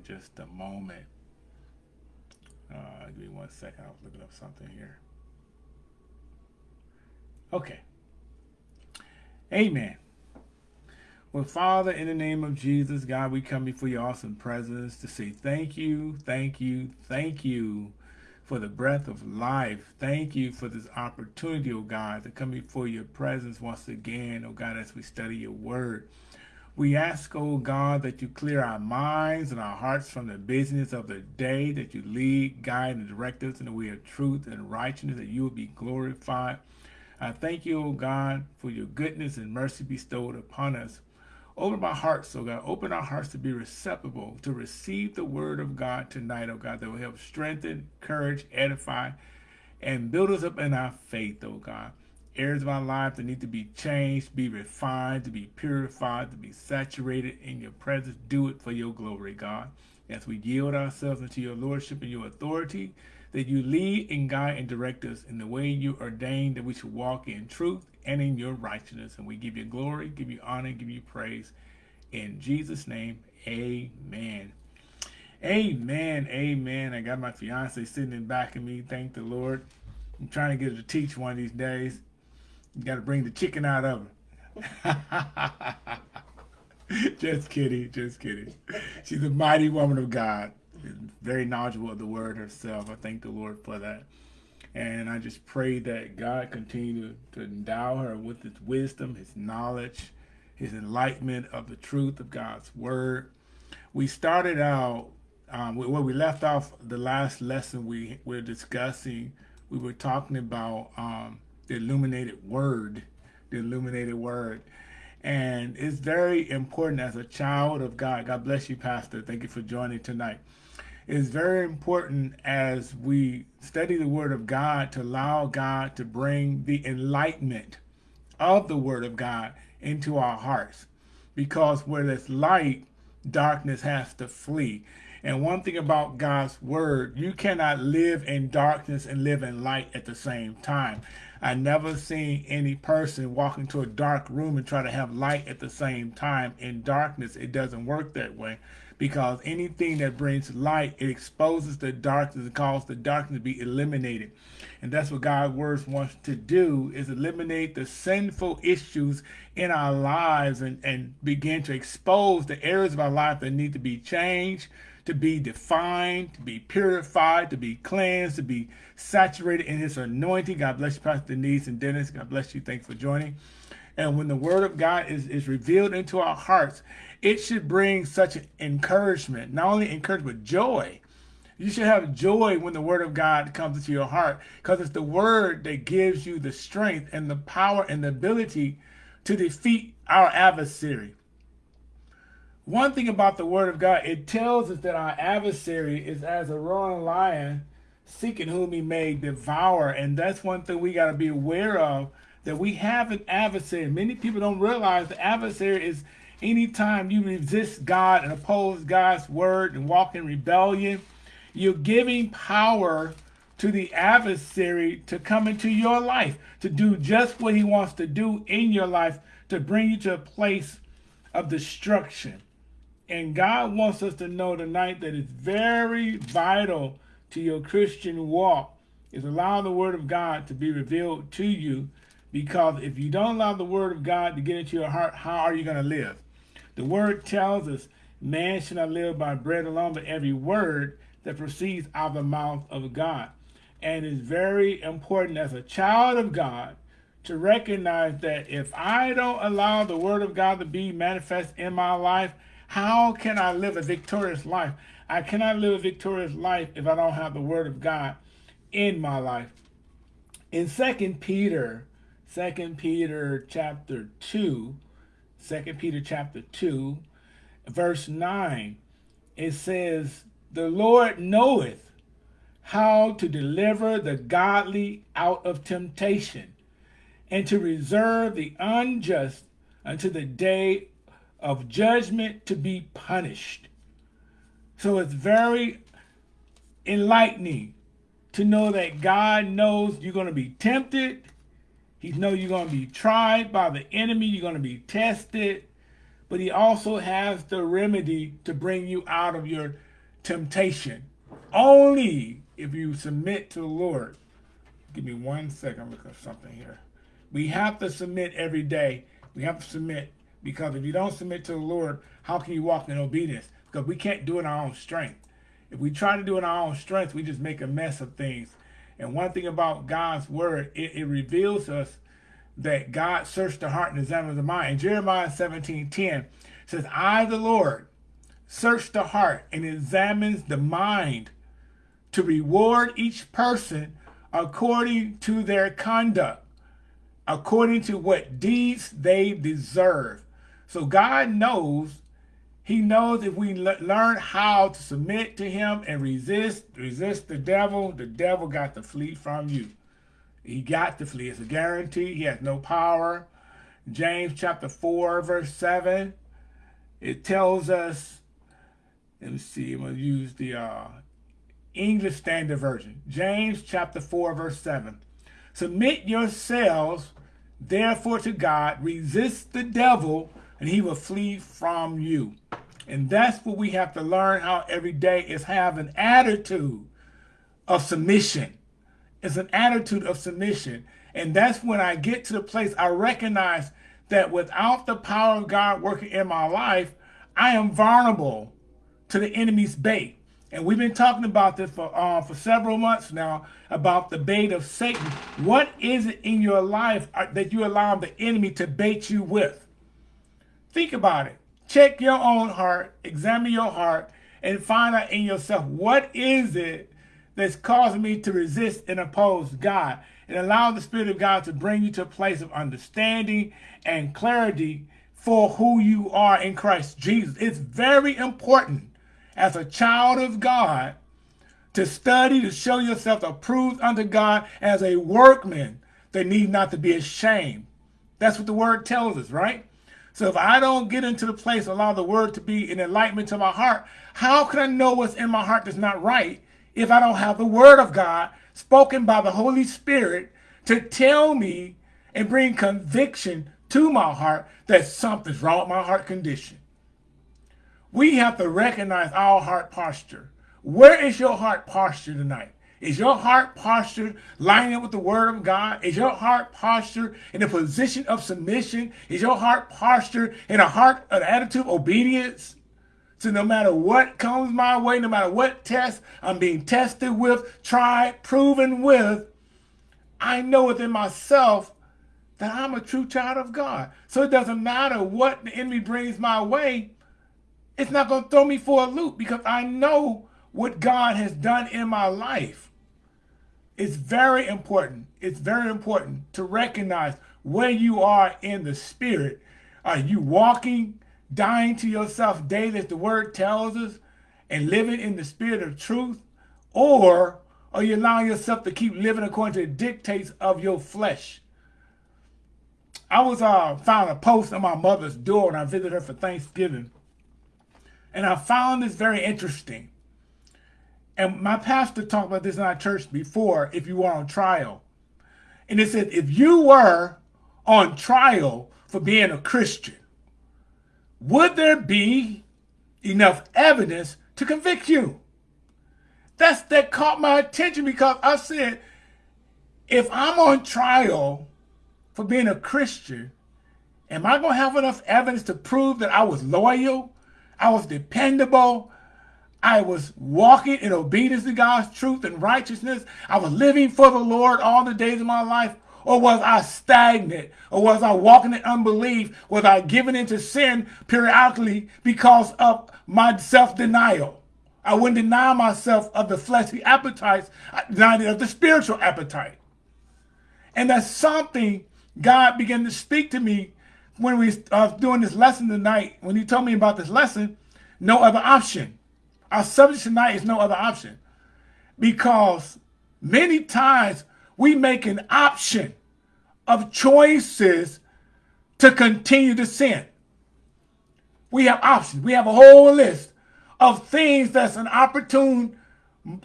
in just a moment. Uh, give me one second. I was looking up something here. Okay. Amen. Well, Father, in the name of Jesus, God, we come before your awesome presence to say thank you, thank you, thank you for the breath of life. Thank you for this opportunity, oh God, to come before your presence once again, oh God, as we study your word. We ask, oh God, that you clear our minds and our hearts from the business of the day, that you lead, guide, and direct us in the way of truth and righteousness, that you will be glorified. I thank you, oh God, for your goodness and mercy bestowed upon us. Open our hearts, oh God. Open our hearts to be receptive to receive the word of God tonight, oh God, that will help strengthen, encourage, edify, and build us up in our faith, oh God. Areas of our life that need to be changed, be refined, to be purified, to be saturated in your presence. Do it for your glory, God. As we yield ourselves into your lordship and your authority, that you lead and guide and direct us in the way you ordained that we should walk in truth and in your righteousness. And we give you glory, give you honor, give you praise. In Jesus' name, amen. Amen, amen. I got my fiance sitting in back of me. Thank the Lord. I'm trying to get her to teach one of these days. You got to bring the chicken out of her. just kidding, just kidding. She's a mighty woman of God. Very knowledgeable of the word herself. I thank the Lord for that. And I just pray that God continue to, endow her with his wisdom, his knowledge, his enlightenment of the truth of God's word. We started out, um, where we left off the last lesson we were discussing, we were talking about um, the illuminated word, the illuminated word. And it's very important as a child of God. God bless you, Pastor. Thank you for joining tonight It's very important as we study the Word of God to allow God to bring the enlightenment of the Word of God into our hearts. Because where there's light, darkness has to flee. And one thing about God's Word, you cannot live in darkness and live in light at the same time. I never seen any person walk into a dark room and try to have light at the same time. In darkness, it doesn't work that way because anything that brings light, it exposes the darkness and causes the darkness to be eliminated. And that's what God's word wants to do is eliminate the sinful issues in our lives and, and begin to expose the areas of our life that need to be changed, to be defined, to be purified, to be cleansed, to be saturated in his anointing. God bless you, Pastor Denise and Dennis. God bless you. Thanks for joining. And when the word of God is, is revealed into our hearts, it should bring such encouragement, not only encouragement, but joy. You should have joy when the word of God comes into your heart because it's the word that gives you the strength and the power and the ability to defeat our adversary. One thing about the word of God, it tells us that our adversary is as a roaring lion seeking whom he may devour. And that's one thing we got to be aware of, that we have an adversary. Many people don't realize the adversary is Anytime you resist God and oppose God's word and walk in rebellion, you're giving power to the adversary to come into your life, to do just what he wants to do in your life, to bring you to a place of destruction. And God wants us to know tonight that it's very vital to your Christian walk is allow the word of God to be revealed to you because if you don't allow the word of God to get into your heart, how are you going to live? The word tells us, man shall not live by bread alone, but every word that proceeds out of the mouth of God. And it's very important as a child of God to recognize that if I don't allow the word of God to be manifest in my life, how can I live a victorious life? I cannot live a victorious life if I don't have the word of God in my life. In Second Peter, Second Peter chapter 2, Second Peter chapter 2, verse 9, it says, The Lord knoweth how to deliver the godly out of temptation, and to reserve the unjust unto the day of judgment to be punished. So it's very enlightening to know that God knows you're going to be tempted, he knows you're going to be tried by the enemy. You're going to be tested. But he also has the remedy to bring you out of your temptation. Only if you submit to the Lord. Give me one second. Looking at something here. We have to submit every day. We have to submit because if you don't submit to the Lord, how can you walk in obedience? Because we can't do it in our own strength. If we try to do it in our own strength, we just make a mess of things. And one thing about God's word, it, it reveals us that God searched the heart and examines the mind. In Jeremiah 17, 10 says, I, the Lord, search the heart and examines the mind to reward each person according to their conduct, according to what deeds they deserve. So God knows, he knows if we learn how to submit to him and resist, resist the devil, the devil got to flee from you. He got to flee. It's a guarantee. He has no power. James chapter 4, verse 7, it tells us, let me see, I'm going to use the uh, English Standard Version. James chapter 4, verse 7. Submit yourselves, therefore, to God. Resist the devil, and he will flee from you. And that's what we have to learn how every day is have an attitude of submission. It's an attitude of submission. And that's when I get to the place I recognize that without the power of God working in my life, I am vulnerable to the enemy's bait. And we've been talking about this for uh, for several months now about the bait of Satan. What is it in your life uh, that you allow the enemy to bait you with? Think about it. Check your own heart, examine your heart, and find out in yourself what is it that's causing me to resist and oppose God. And allow the Spirit of God to bring you to a place of understanding and clarity for who you are in Christ Jesus. It's very important as a child of God to study, to show yourself approved unto God as a workman that need not to be ashamed. That's what the word tells us, right? So if I don't get into the place, allow the word to be an enlightenment to my heart, how can I know what's in my heart that's not right if I don't have the word of God spoken by the Holy Spirit to tell me and bring conviction to my heart that something's wrong with my heart condition? we have to recognize our heart posture. Where is your heart posture tonight? Is your heart posture lining up with the word of God? Is your heart posture in a position of submission? Is your heart posture in a heart, an attitude of obedience? So no matter what comes my way, no matter what test I'm being tested with, tried, proven with, I know within myself that I'm a true child of God. So it doesn't matter what the enemy brings my way it's not going to throw me for a loop because I know what God has done in my life. It's very important. It's very important to recognize where you are in the spirit. Are you walking, dying to yourself daily as the word tells us, and living in the spirit of truth? Or are you allowing yourself to keep living according to the dictates of your flesh? I was uh, found a post on my mother's door when I visited her for Thanksgiving. And I found this very interesting. And my pastor talked about this in our church before, if you were on trial. And it said, if you were on trial for being a Christian, would there be enough evidence to convict you? That's that caught my attention because I said, if I'm on trial for being a Christian, am I going to have enough evidence to prove that I was loyal, I was dependable. I was walking in obedience to God's truth and righteousness. I was living for the Lord all the days of my life. Or was I stagnant? Or was I walking in unbelief? Was I giving into sin periodically because of my self-denial? I wouldn't deny myself of the fleshly appetites. I denied of the spiritual appetite. And that's something God began to speak to me when we uh, doing this lesson tonight, when he told me about this lesson, no other option. Our subject tonight is no other option. Because many times we make an option of choices to continue to sin. We have options. We have a whole list of things that's an opportune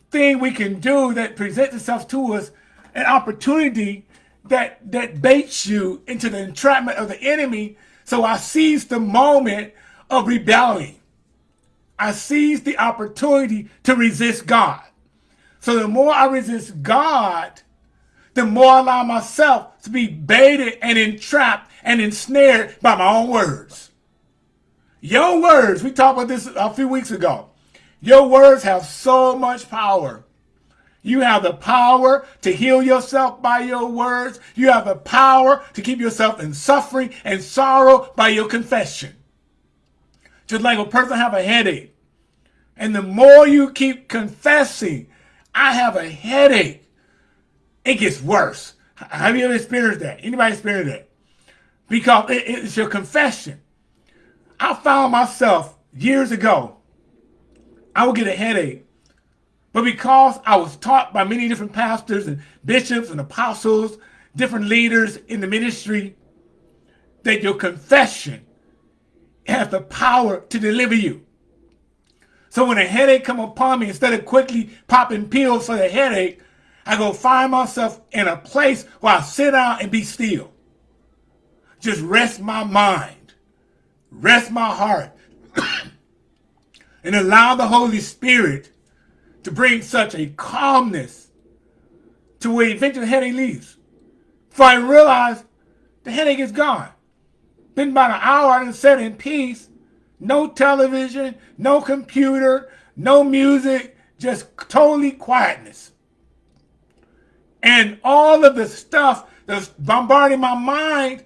thing we can do that presents itself to us, an opportunity that that baits you into the entrapment of the enemy. So I seize the moment of rebelling. I seize the opportunity to resist God. So the more I resist God, the more I allow myself to be baited and entrapped and ensnared by my own words. Your words, we talked about this a few weeks ago. Your words have so much power. You have the power to heal yourself by your words. You have the power to keep yourself in suffering and sorrow by your confession. Just like a person have a headache. And the more you keep confessing, I have a headache, it gets worse. Have you ever experienced that? Anybody experienced that? Because it, it's your confession. I found myself years ago, I would get a headache. But because I was taught by many different pastors and bishops and apostles, different leaders in the ministry, that your confession has the power to deliver you. So when a headache come upon me, instead of quickly popping pills for the headache, I go find myself in a place where I sit down and be still. Just rest my mind, rest my heart, and allow the Holy Spirit to bring such a calmness to where eventually the headache leaves. For I realize the headache is gone. Been about an hour and sat in peace. No television, no computer, no music, just totally quietness. And all of the stuff that's bombarding my mind,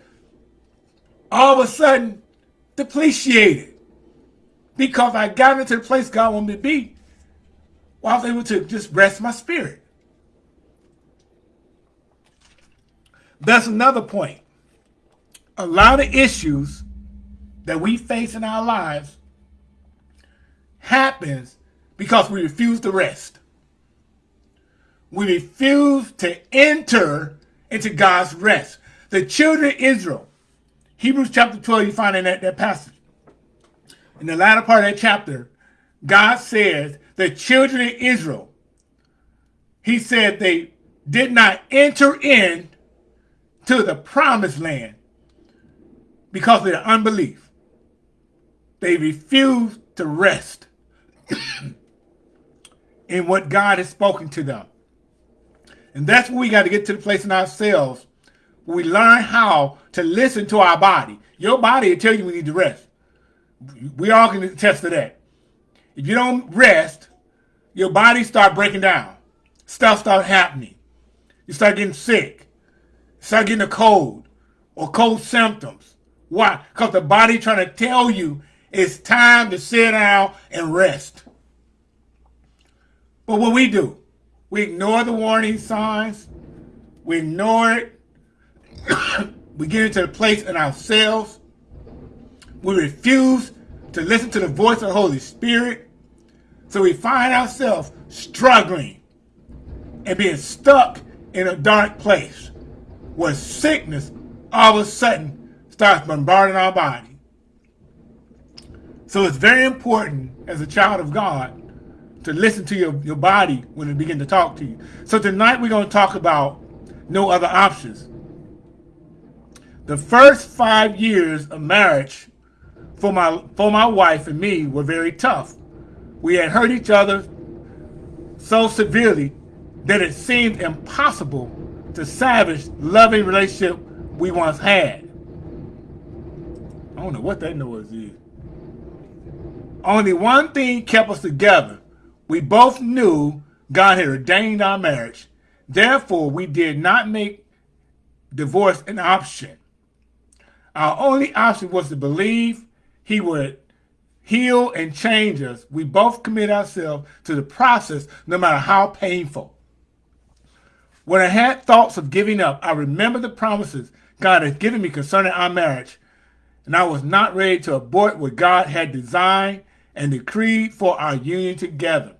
all of a sudden, depreciated. Because I got into the place God wanted me to be, while I was able to just rest my spirit. That's another point a lot of issues that we face in our lives happens because we refuse to rest. We refuse to enter into God's rest. The children of Israel, Hebrews chapter 12, you find in that, that passage. In the latter part of that chapter, God says the children of Israel, he said they did not enter in to the promised land because of their unbelief. They refuse to rest in what God has spoken to them. And that's where we got to get to the place in ourselves where we learn how to listen to our body. Your body will tell you we need to rest. We all can attest to that. If you don't rest, your body start breaking down. Stuff start happening. You start getting sick. Start getting a cold or cold symptoms. Why? Because the body trying to tell you it's time to sit down and rest. But what we do, we ignore the warning signs. We ignore it. we get into the place in ourselves. We refuse to listen to the voice of the Holy Spirit. So we find ourselves struggling and being stuck in a dark place where sickness all of a sudden starts bombarding our body. So it's very important as a child of God to listen to your, your body when it begins to talk to you. So tonight we're going to talk about no other options. The first five years of marriage for my for my wife and me were very tough. We had hurt each other so severely that it seemed impossible to salvage loving relationship we once had. I don't know what that noise is. Only one thing kept us together. We both knew God had ordained our marriage. Therefore, we did not make divorce an option. Our only option was to believe he would heal and change us. We both commit ourselves to the process, no matter how painful. When I had thoughts of giving up, I remembered the promises God had given me concerning our marriage and I was not ready to abort what God had designed and decreed for our union together.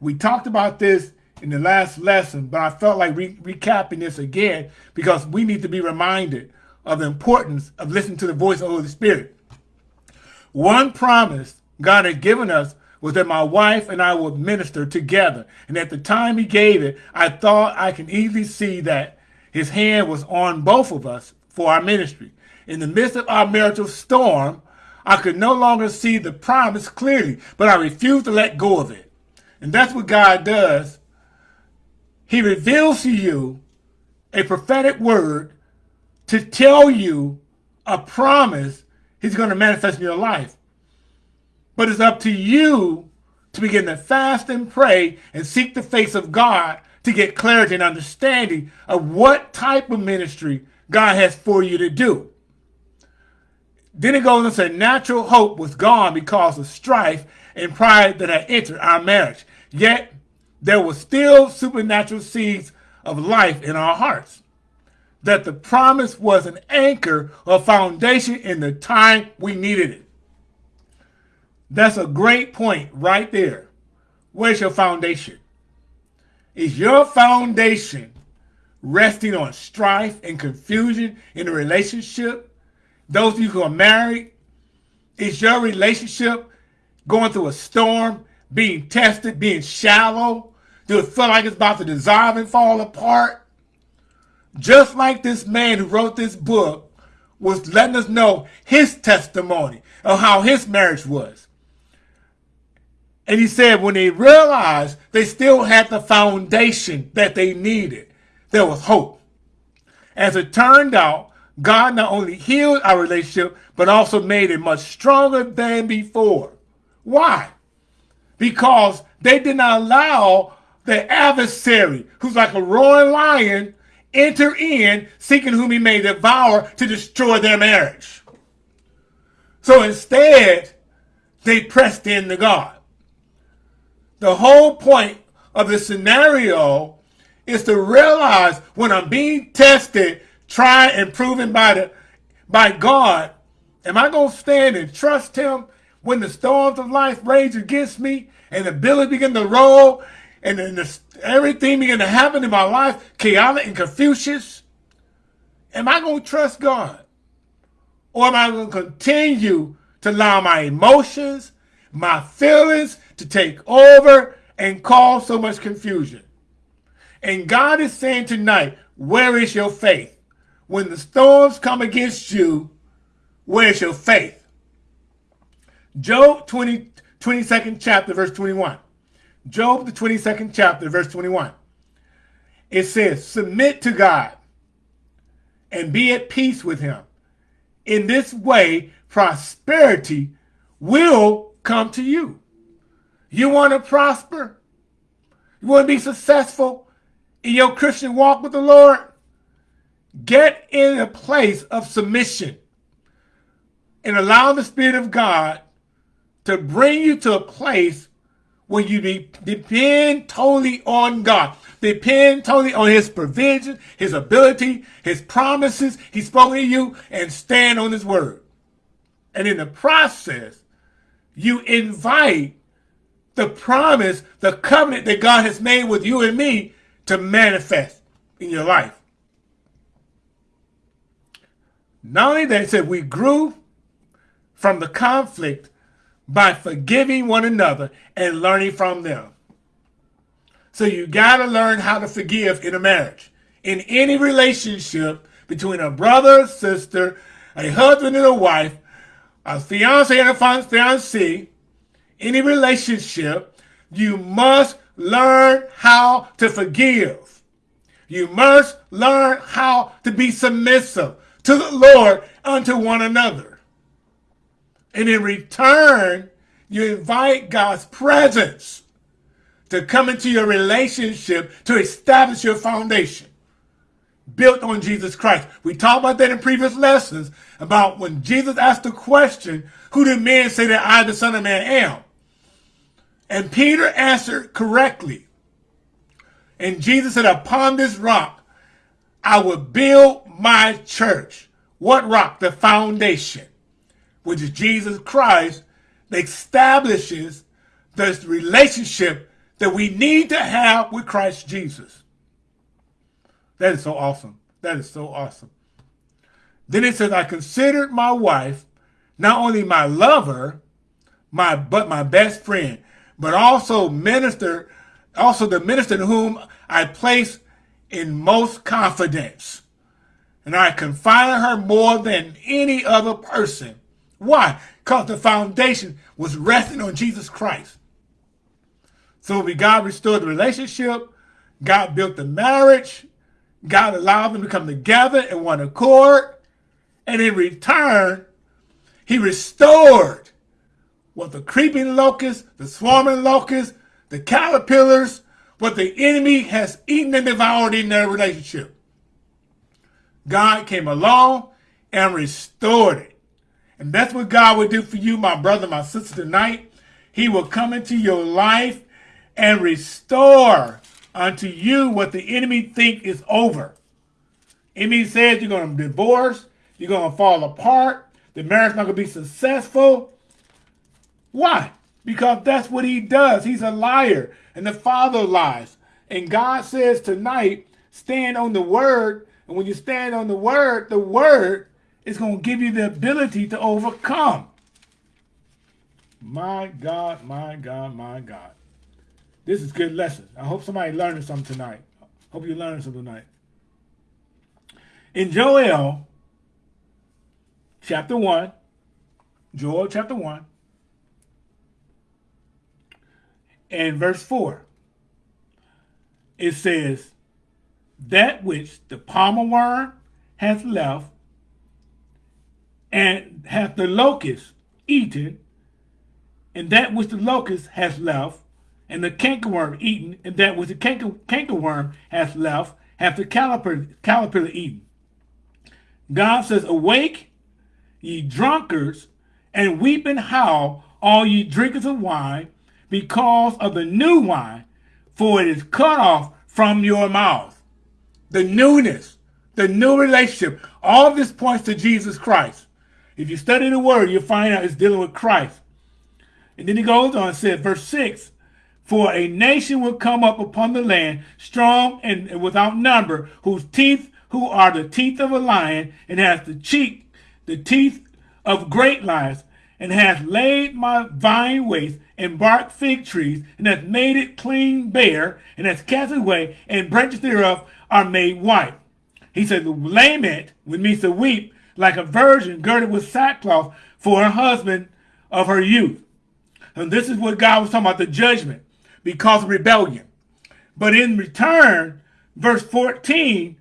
We talked about this in the last lesson, but I felt like re recapping this again because we need to be reminded of the importance of listening to the voice of the Holy Spirit. One promise God had given us was that my wife and I would minister together. And at the time he gave it, I thought I can easily see that his hand was on both of us for our ministry in the midst of our marital storm, I could no longer see the promise clearly, but I refused to let go of it. And that's what God does. He reveals to you a prophetic word to tell you a promise he's going to manifest in your life. But it's up to you to begin to fast and pray and seek the face of God to get clarity and understanding of what type of ministry God has for you to do. Then it goes and says, natural hope was gone because of strife and pride that had entered our marriage. Yet there was still supernatural seeds of life in our hearts. That the promise was an anchor or foundation in the time we needed it. That's a great point right there. Where's your foundation? Is your foundation resting on strife and confusion in a relationship? Those of you who are married, is your relationship going through a storm, being tested, being shallow? Do it feel like it's about to dissolve and fall apart? Just like this man who wrote this book was letting us know his testimony of how his marriage was. And he said when they realized they still had the foundation that they needed, there was hope. As it turned out, God not only healed our relationship, but also made it much stronger than before. Why? Because they did not allow the adversary, who's like a roaring lion, enter in, seeking whom he may devour to destroy their marriage. So instead, they pressed in to God. The whole point of the scenario is to realize when I'm being tested, tried, and proven by the by God, am I going to stand and trust him when the storms of life rage against me and the billows begin to roll and then the, everything begin to happen in my life, chaotic and confucius? Am I going to trust God? Or am I going to continue to allow my emotions, my feelings to take over and cause so much confusion. And God is saying tonight, where is your faith? When the storms come against you, where's your faith? Job 20, 22nd chapter, verse 21. Job, the 22nd chapter, verse 21. It says, submit to God and be at peace with him. In this way, prosperity will come to you. You want to prosper? You want to be successful in your Christian walk with the Lord? Get in a place of submission and allow the Spirit of God to bring you to a place where you depend totally on God. Depend totally on his provision, his ability, his promises he's spoken to you, and stand on his word. And in the process, you invite the promise, the covenant that God has made with you and me to manifest in your life. Not only that, said we grew from the conflict by forgiving one another and learning from them. So you got to learn how to forgive in a marriage. In any relationship between a brother, sister, a husband and a wife, a fiance and a fiancée, any relationship, you must learn how to forgive. You must learn how to be submissive to the Lord unto one another. And in return, you invite God's presence to come into your relationship to establish your foundation built on Jesus Christ. We talked about that in previous lessons about when Jesus asked the question, who do men say that I, the Son of Man, am? And Peter answered correctly. And Jesus said, upon this rock, I will build my church. What rock? The foundation, which is Jesus Christ, that establishes this relationship that we need to have with Christ Jesus. That is so awesome. That is so awesome. Then it says, I considered my wife not only my lover, my but my best friend but also minister, also the minister in whom I place in most confidence. And I confide in her more than any other person Why? Because the foundation was resting on Jesus Christ. So we God restored the relationship, God built the marriage, God allowed them to come together in one accord, and in return, he restored what the creeping locusts, the swarming locusts, the caterpillars, what the enemy has eaten and devoured in their relationship. God came along and restored it. And that's what God will do for you, my brother, my sister, tonight. He will come into your life and restore unto you what the enemy think is over. Enemy says you're going to divorce, you're going to fall apart, the marriage not going to be successful. Why? Because that's what he does. He's a liar, and the father lies. And God says tonight, stand on the word. And when you stand on the word, the word is going to give you the ability to overcome. My God, my God, my God. This is good lesson. I hope somebody learning something tonight. Hope you're learning something tonight. In Joel chapter 1, Joel chapter 1, and verse 4, it says, That which the palmer worm hath left, and hath the locust eaten, and that which the locust hath left, and the cankerworm eaten, and that which the canker, cankerworm hath left, hath the caliper, caterpillar eaten. God says, Awake, ye drunkards, and weep and howl, all ye drinkers of wine, because of the new wine, for it is cut off from your mouth. The newness, the new relationship, all this points to Jesus Christ. If you study the word, you'll find out it's dealing with Christ. And then he goes on and says, verse 6, For a nation will come up upon the land, strong and without number, whose teeth, who are the teeth of a lion, and has the cheek, the teeth of great lions, and hath laid my vine waste, and bark fig trees, and hath made it clean bare, and hath cast it away, and branches thereof are made white. He said, Lament, which means to weep, like a virgin girded with sackcloth for her husband of her youth. And this is what God was talking about, the judgment, because of rebellion. But in return, verse 14,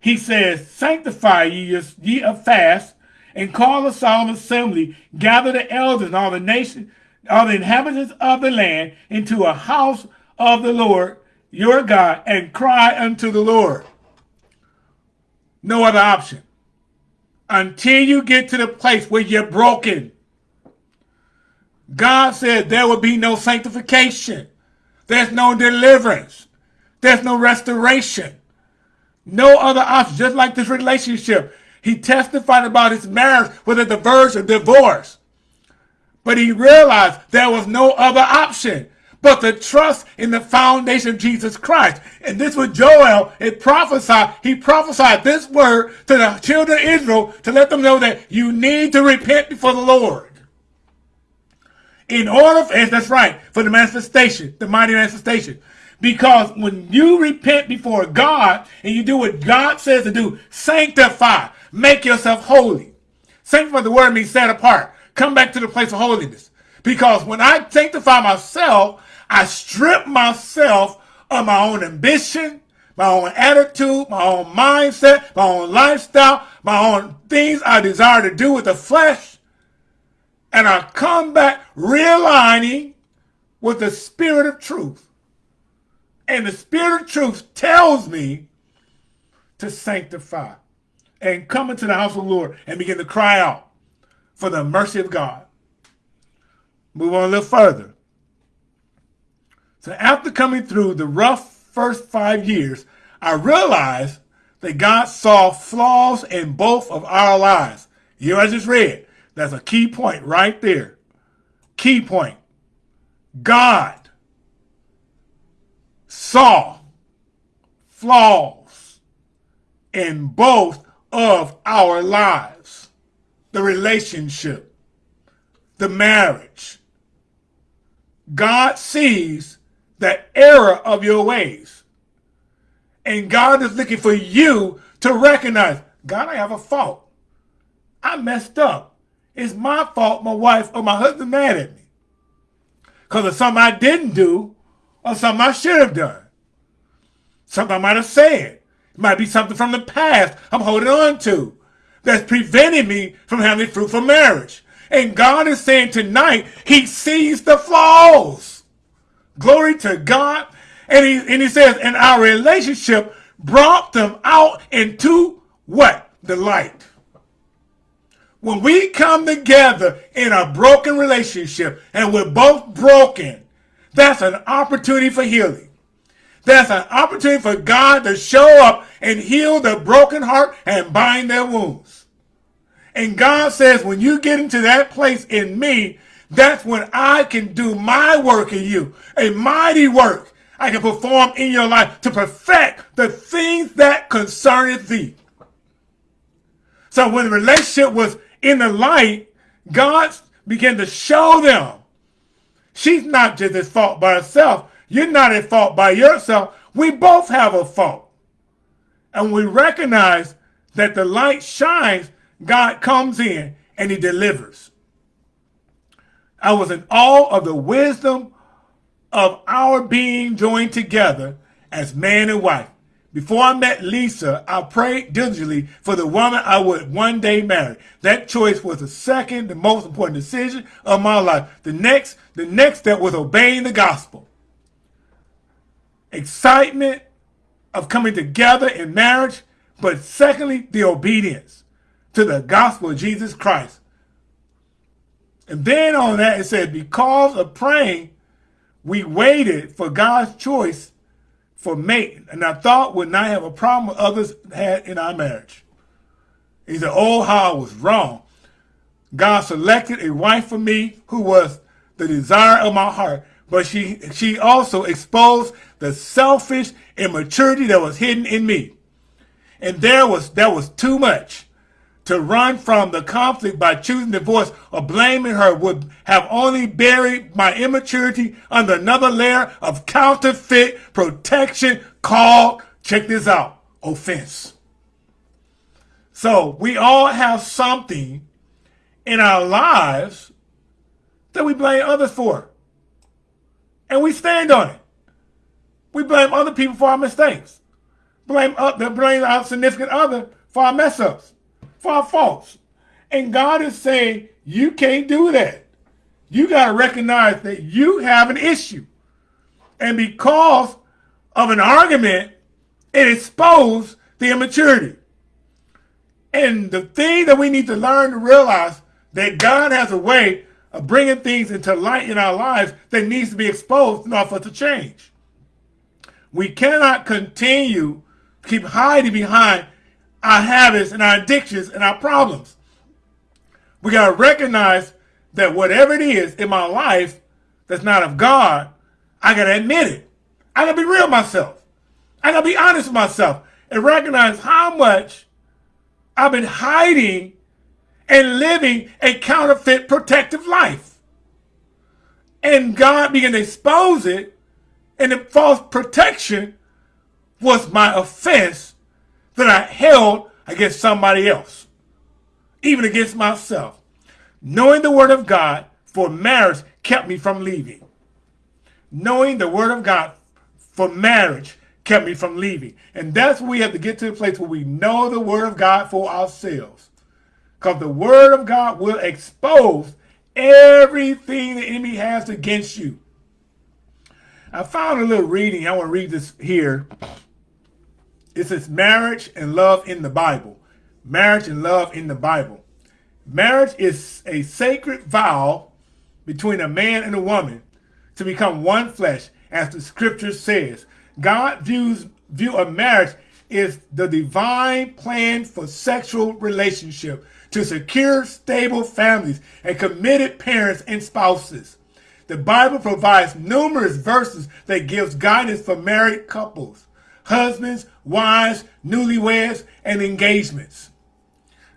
he says, Sanctify ye, ye a fast, and call a solemn assembly, gather the elders and all the nation, all the inhabitants of the land into a house of the Lord your God, and cry unto the Lord. No other option until you get to the place where you're broken. God said there will be no sanctification. There's no deliverance. There's no restoration. No other option. Just like this relationship. He testified about his marriage with a diverse or divorce. But he realized there was no other option but to trust in the foundation of Jesus Christ. And this was Joel, it prophesied, he prophesied this word to the children of Israel to let them know that you need to repent before the Lord. In order, for, that's right, for the manifestation, the mighty manifestation. Because when you repent before God and you do what God says to do, sanctify, make yourself holy. Sanctify the word means set apart. Come back to the place of holiness. Because when I sanctify myself, I strip myself of my own ambition, my own attitude, my own mindset, my own lifestyle, my own things I desire to do with the flesh. And I come back realigning with the spirit of truth. And the spirit of truth tells me to sanctify and come into the house of the Lord and begin to cry out for the mercy of God. Move on a little further. So after coming through the rough first five years, I realized that God saw flaws in both of our lives. You know, I just read. That's a key point right there. Key point. God saw flaws in both of our lives. The relationship, the marriage. God sees the error of your ways. And God is looking for you to recognize, God, I have a fault. I messed up. it's my fault my wife or my husband mad at me. Because of something I didn't do or something I should have done. Something I might have said. It might be something from the past I'm holding on to that's preventing me from having fruitful marriage. And God is saying tonight, he sees the flaws. Glory to God. And he, and he says, and our relationship brought them out into what? The light. When we come together in a broken relationship and we're both broken, that's an opportunity for healing. That's an opportunity for God to show up and heal the broken heart and bind their wounds. And God says, when you get into that place in me, that's when I can do my work in you, a mighty work I can perform in your life to perfect the things that concerneth thee. So when the relationship was in the light, God began to show them she's not just at fault by herself. You're not at fault by yourself. We both have a fault. And we recognize that the light shines, God comes in and he delivers. I was in awe of the wisdom of our being joined together as man and wife. Before I met Lisa, I prayed diligently for the woman I would one day marry. That choice was the second, the most important decision of my life. The next, the next step was obeying the gospel excitement of coming together in marriage, but secondly, the obedience to the gospel of Jesus Christ. And then on that, it said, because of praying, we waited for God's choice for mate. And I thought would not have a problem with others had in our marriage. He said, oh, how I was wrong. God selected a wife for me who was the desire of my heart. But she, she also exposed the selfish immaturity that was hidden in me. And there was, that was too much. To run from the conflict by choosing divorce or blaming her would have only buried my immaturity under another layer of counterfeit protection called, check this out, offense. So we all have something in our lives that we blame others for. And we stand on it. We blame other people for our mistakes. Blame, uh, blame our significant other for our mess ups, for our faults. And God is saying, you can't do that. You got to recognize that you have an issue. And because of an argument, it exposed the immaturity. And the thing that we need to learn to realize that God has a way of bringing things into light in our lives that needs to be exposed in order for us to change. We cannot continue to keep hiding behind our habits and our addictions and our problems. We got to recognize that whatever it is in my life that's not of God, I got to admit it. I got to be real myself. I got to be honest with myself and recognize how much I've been hiding and living a counterfeit protective life. And God began to expose it and the false protection was my offense that I held against somebody else, even against myself. Knowing the word of God for marriage kept me from leaving. Knowing the word of God for marriage kept me from leaving. And that's where we have to get to the place where we know the word of God for ourselves. Because the word of God will expose everything the enemy has against you. I found a little reading. I want to read this here. It says marriage and love in the Bible. Marriage and love in the Bible. Marriage is a sacred vow between a man and a woman to become one flesh, as the scripture says. God views view of marriage is the divine plan for sexual relationship to secure stable families and committed parents and spouses. The Bible provides numerous verses that gives guidance for married couples, husbands, wives, newlyweds, and engagements.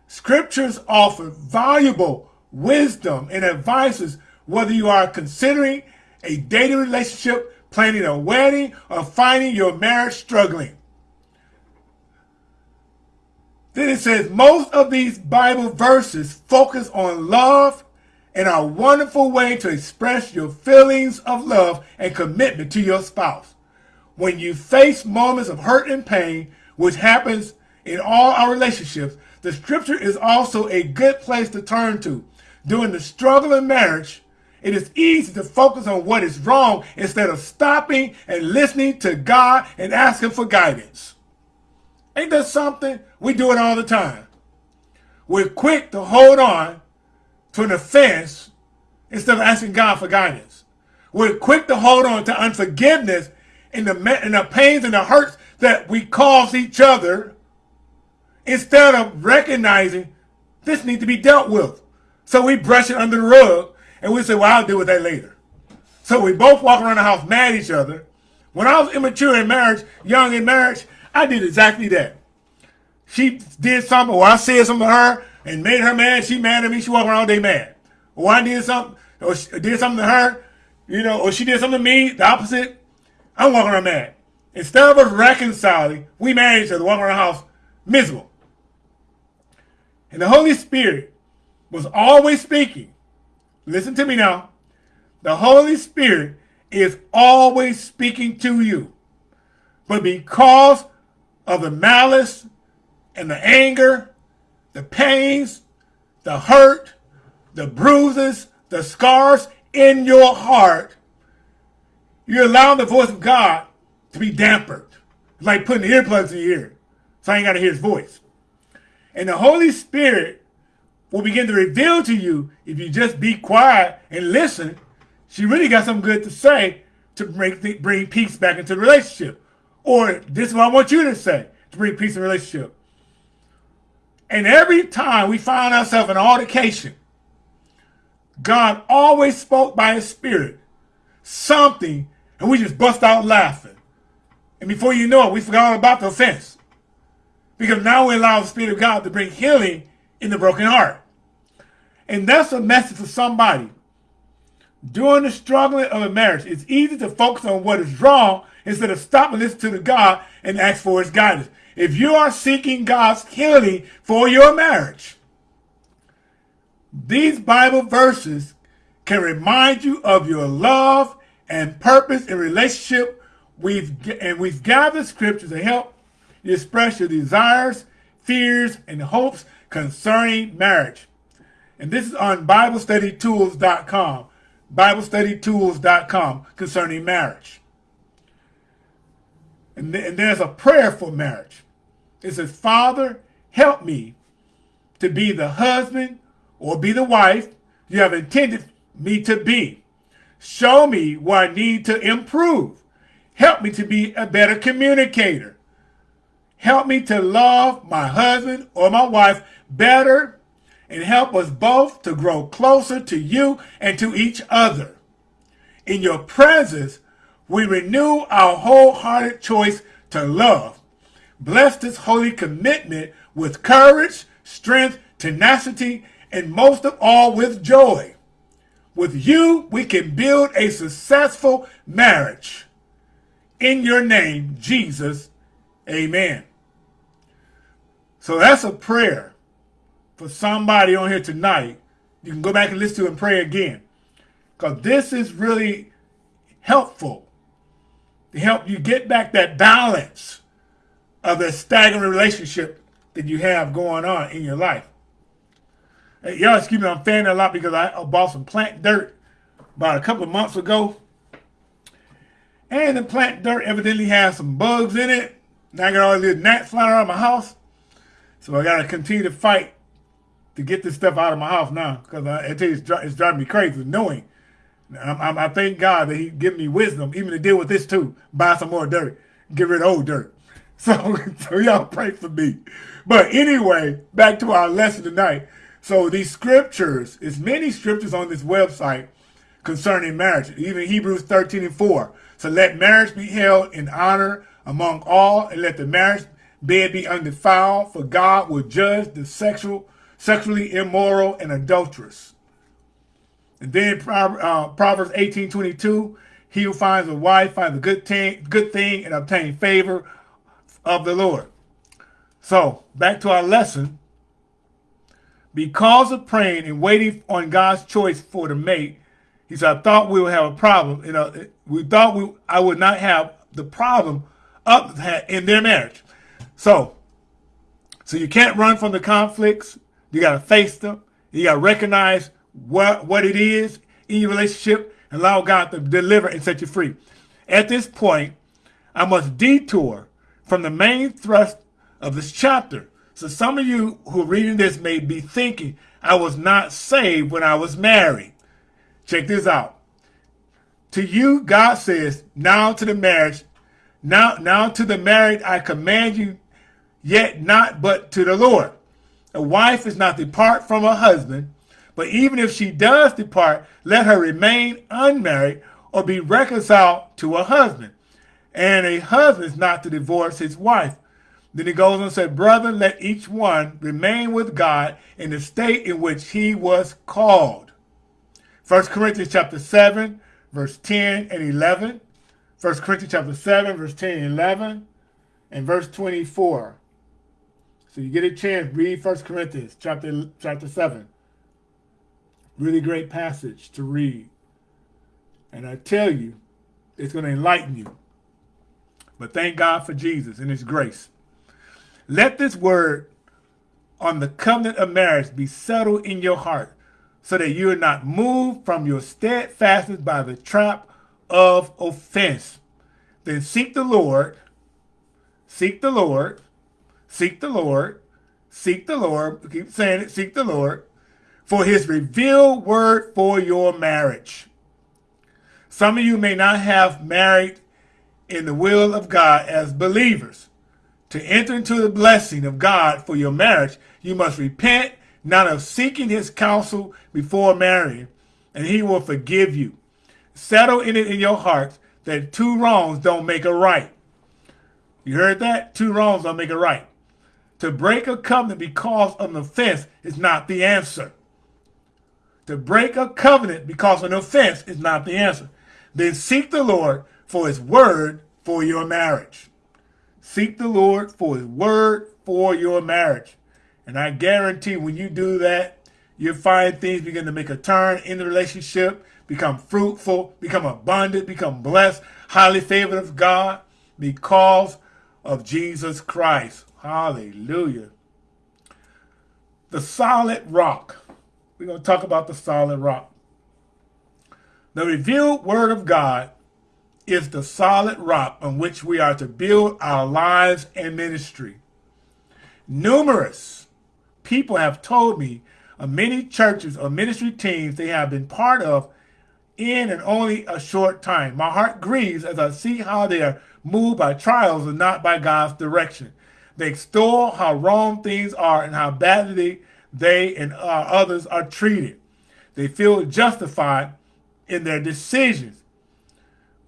Scriptures offer valuable wisdom and advices whether you are considering a dating relationship, planning a wedding, or finding your marriage struggling. Then it says, most of these Bible verses focus on love and a wonderful way to express your feelings of love and commitment to your spouse. When you face moments of hurt and pain, which happens in all our relationships, the scripture is also a good place to turn to. During the struggle in marriage, it is easy to focus on what is wrong instead of stopping and listening to God and asking for guidance. Ain't that something? We do it all the time. We're quick to hold on to an offense instead of asking God for guidance. We're quick to hold on to unforgiveness and the, and the pains and the hurts that we cause each other instead of recognizing this needs to be dealt with. So we brush it under the rug and we say, well, I'll deal with that later. So we both walk around the house mad at each other. When I was immature in marriage, young in marriage, I did exactly that. She did something, or I said something to her and made her mad. She mad at me. She walk around all day mad. Or I did something, oh, or did something to her, you know, or she did something to me, the opposite. I'm walking around mad. Instead of us reconciling, we mad at each other, walking around the house miserable. And the Holy Spirit was always speaking. Listen to me now. The Holy Spirit is always speaking to you. But because of the malice and the anger, the pains, the hurt, the bruises, the scars in your heart, you're allowing the voice of God to be dampened. It's like putting earplugs in your ear. So I ain't got to hear his voice. And the Holy Spirit will begin to reveal to you if you just be quiet and listen. She really got something good to say to bring, bring peace back into the relationship. Or this is what I want you to say to bring peace in relationship. And every time we find ourselves in altercation, God always spoke by his spirit something and we just bust out laughing. And before you know it, we forgot all about the offense. Because now we allow the Spirit of God to bring healing in the broken heart. And that's a message for somebody. During the struggling of a marriage, it's easy to focus on what is wrong instead of stopping listening to the God and ask for his guidance. If you are seeking God's healing for your marriage, these Bible verses can remind you of your love and purpose in relationship. We've and we've gathered scriptures to help you express your desires, fears, and hopes concerning marriage. And this is on BibleStudyTools.com. BibleStudyTools.com concerning marriage. And, th and there's a prayer for marriage. It says, Father, help me to be the husband or be the wife you have intended me to be. Show me what I need to improve. Help me to be a better communicator. Help me to love my husband or my wife better and help us both to grow closer to you and to each other. In your presence, we renew our wholehearted choice to love. Bless this holy commitment with courage, strength, tenacity, and most of all with joy. With you, we can build a successful marriage. In your name, Jesus, amen. So that's a prayer for somebody on here tonight. You can go back and listen to and pray again. Because this is really helpful to help you get back that balance of the staggering relationship that you have going on in your life. Y'all excuse me, I'm fanning a lot because I bought some plant dirt about a couple of months ago. And the plant dirt evidently has some bugs in it. Now I got all these gnats flying around my house. So I got to continue to fight to get this stuff out of my house now. Because I, I, tell you, it's, it's, driving me crazy knowing. I'm, I'm, I thank God that he gave me wisdom even to deal with this too. Buy some more dirt. Get rid of old dirt. So, so y'all pray for me. But anyway, back to our lesson tonight. So these scriptures, is many scriptures on this website concerning marriage, even Hebrews 13 and 4. So let marriage be held in honor among all, and let the marriage bed be undefiled, for God will judge the sexual, sexually immoral and adulterous. And then uh, Proverbs 18, 22, he who finds a wife finds a good thing, good thing and obtain favor of the Lord. So back to our lesson. Because of praying and waiting on God's choice for the mate, he said, I thought we would have a problem. You know, we thought we I would not have the problem up in their marriage. So, so you can't run from the conflicts. You got to face them. You got to recognize what, what it is in your relationship and allow God to deliver and set you free. At this point, I must detour from the main thrust of this chapter. So some of you who are reading this may be thinking, I was not saved when I was married. Check this out. To you, God says, now to the marriage, now, now to the married, I command you, yet not but to the Lord. A wife is not depart from her husband, but even if she does depart, let her remain unmarried or be reconciled to her husband. And a husband is not to divorce his wife. Then he goes on and said, Brother, let each one remain with God in the state in which he was called. 1 Corinthians chapter 7, verse 10 and 11. 1 Corinthians chapter 7, verse 10 and 11. And verse 24. So you get a chance, read 1 Corinthians chapter, chapter 7. Really great passage to read. And I tell you, it's going to enlighten you. But thank God for Jesus and his grace. Let this word on the covenant of marriage be settled in your heart so that you are not moved from your steadfastness by the trap of offense. Then seek the Lord, seek the Lord, seek the Lord, seek the Lord, keep saying it, seek the Lord, for his revealed word for your marriage. Some of you may not have married in the will of God as believers. To enter into the blessing of God for your marriage, you must repent, not of seeking his counsel before marrying, and he will forgive you. Settle in it in your hearts that two wrongs don't make a right. You heard that? Two wrongs don't make a right. To break a covenant because of an offense is not the answer. To break a covenant because of an offense is not the answer. Then seek the Lord for his word for your marriage. Seek the Lord for his word for your marriage. And I guarantee when you do that, you'll find things begin to make a turn in the relationship, become fruitful, become abundant, become blessed, highly favored of God because of Jesus Christ. Hallelujah. The solid rock. We're going to talk about the solid rock. The revealed word of God is the solid rock on which we are to build our lives and ministry. Numerous people have told me of many churches or ministry teams they have been part of in and only a short time. My heart grieves as I see how they are moved by trials and not by God's direction. They extol how wrong things are and how badly they and uh, others are treated. They feel justified in their decisions.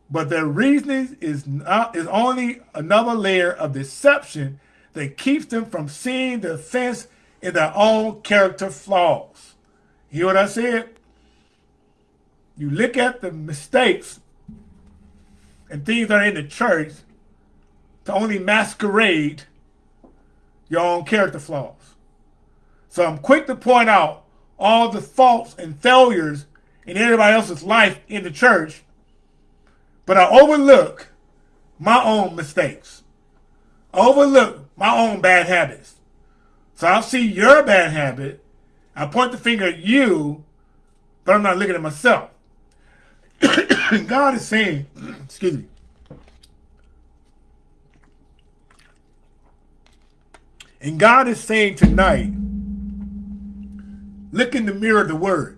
But their reasoning is not is only another layer of deception that keeps them from seeing the offense in their own character flaws. You hear what I said? You look at the mistakes and things that are in the church to only masquerade your own character flaws. So I'm quick to point out all the faults and failures in everybody else's life in the church, but I overlook my own mistakes. I overlook my own bad habits. So I'll see your bad habit. I point the finger at you, but I'm not looking at myself. God is saying, excuse me, and God is saying tonight, look in the mirror of the word.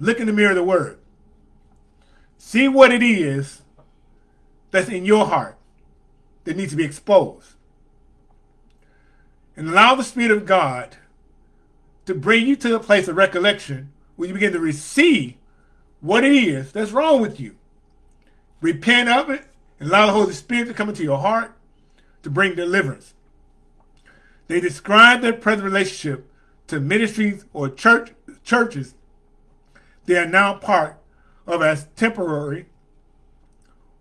Look in the mirror of the word. See what it is that's in your heart that needs to be exposed. And allow the Spirit of God to bring you to a place of recollection where you begin to receive what it is that's wrong with you. Repent of it and allow the Holy Spirit to come into your heart to bring deliverance. They describe their present relationship to ministries or church churches they are now part of as temporary,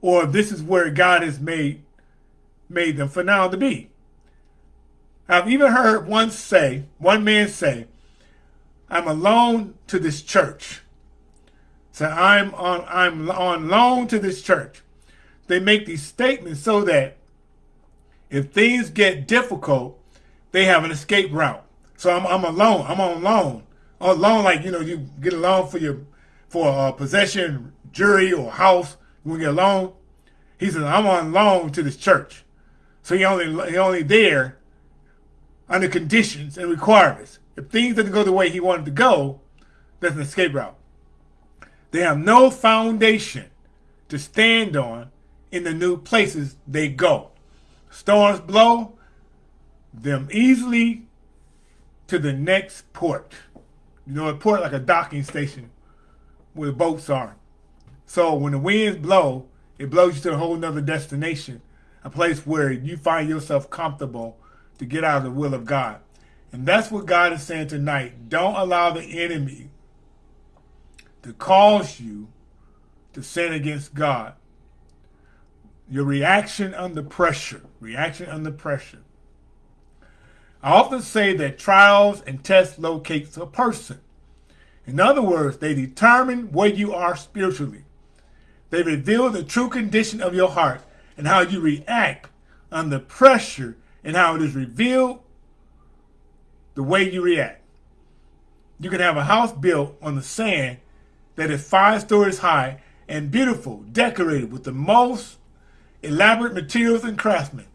or this is where God has made made them for now to be. I've even heard one say, one man say, I'm alone to this church. So I'm on I'm on loan to this church. They make these statements so that if things get difficult, they have an escape route. So I'm I'm alone. I'm on loan. On loan, like you know, you get a loan for your for a possession, jury, or house. When you get a loan. He says, I'm on loan to this church. So he only he only there under conditions and requirements. If things didn't go the way he wanted to go, that's an escape route. They have no foundation to stand on in the new places they go. Storms blow them easily to the next port. You know, a port like a docking station where the boats are. So when the winds blow, it blows you to a whole nother destination, a place where you find yourself comfortable to get out of the will of God. And that's what God is saying tonight. Don't allow the enemy to cause you to sin against God. Your reaction under pressure, reaction under pressure. I often say that trials and tests locate a person. In other words, they determine where you are spiritually. They reveal the true condition of your heart and how you react under pressure and how it is revealed the way you react. You can have a house built on the sand that is five stories high and beautiful, decorated with the most elaborate materials and craftsmen,